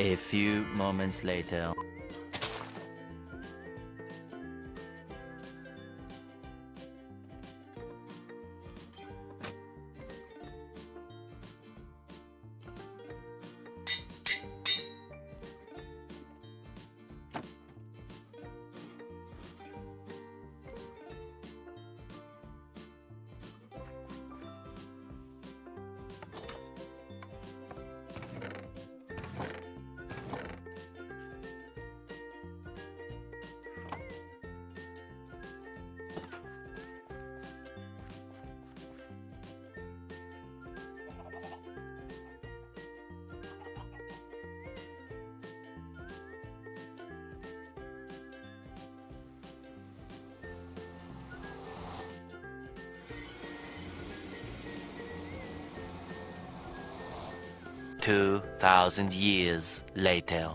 A few moments later. Two thousand years later.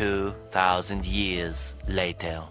2,000 years later.